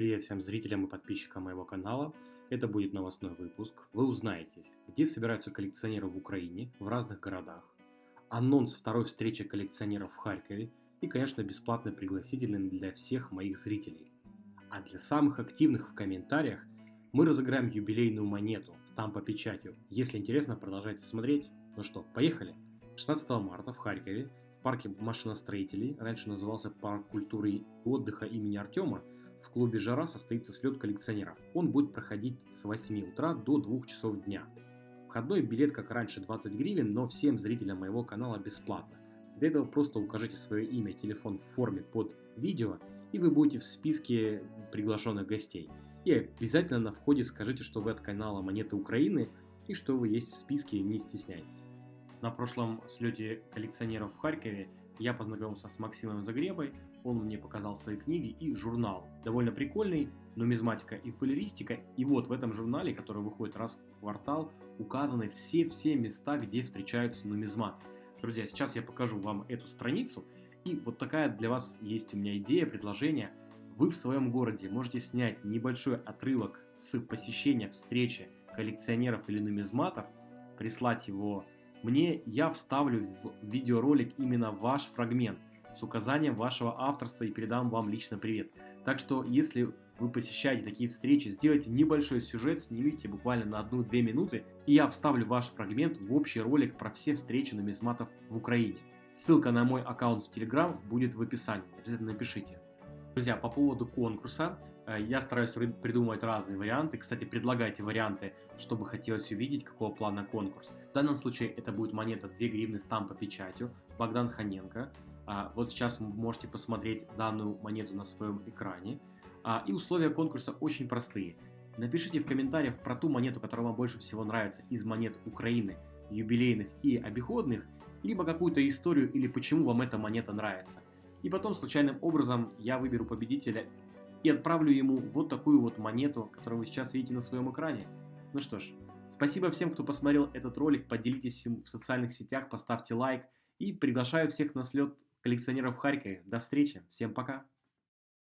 Привет всем зрителям и подписчикам моего канала. Это будет новостной выпуск. Вы узнаете, где собираются коллекционеры в Украине, в разных городах, анонс второй встречи коллекционеров в Харькове и, конечно, бесплатный пригласительный для всех моих зрителей. А для самых активных в комментариях мы разыграем юбилейную монету с тампо-печатью. Если интересно, продолжайте смотреть. Ну что, поехали! 16 марта в Харькове в парке машиностроителей, раньше назывался парк культуры и отдыха имени Артема, в клубе «Жара» состоится слет коллекционеров. Он будет проходить с 8 утра до 2 часов дня. Входной билет, как раньше, 20 гривен, но всем зрителям моего канала бесплатно. Для этого просто укажите свое имя телефон в форме под видео, и вы будете в списке приглашенных гостей. И обязательно на входе скажите, что вы от канала Монеты Украины и что вы есть в списке, не стесняйтесь. На прошлом слете коллекционеров в Харькове я познакомился с Максимом Загребой, он мне показал свои книги и журнал. Довольно прикольный, нумизматика и фолеристика. И вот в этом журнале, который выходит раз в квартал, указаны все-все места, где встречаются нумизматы. Друзья, сейчас я покажу вам эту страницу. И вот такая для вас есть у меня идея, предложение. Вы в своем городе можете снять небольшой отрывок с посещения встречи коллекционеров или нумизматов, прислать его мне я вставлю в видеоролик именно ваш фрагмент с указанием вашего авторства и передам вам лично привет. Так что, если вы посещаете такие встречи, сделайте небольшой сюжет, снимите буквально на 1-2 минуты, и я вставлю ваш фрагмент в общий ролик про все встречи нумизматов в Украине. Ссылка на мой аккаунт в Telegram будет в описании, обязательно напишите. Друзья, по поводу конкурса, я стараюсь придумывать разные варианты. Кстати, предлагайте варианты, чтобы хотелось увидеть, какого плана конкурс. В данном случае это будет монета 2 гривны с по печатью Богдан Ханенко. А, вот сейчас вы можете посмотреть данную монету на своем экране. А, и условия конкурса очень простые. Напишите в комментариях про ту монету, которая вам больше всего нравится из монет Украины, юбилейных и обиходных, либо какую-то историю или почему вам эта монета нравится. И потом случайным образом я выберу победителя и отправлю ему вот такую вот монету, которую вы сейчас видите на своем экране. Ну что ж, спасибо всем, кто посмотрел этот ролик, поделитесь им в социальных сетях, поставьте лайк и приглашаю всех на слет коллекционеров в Харькове. До встречи, всем пока!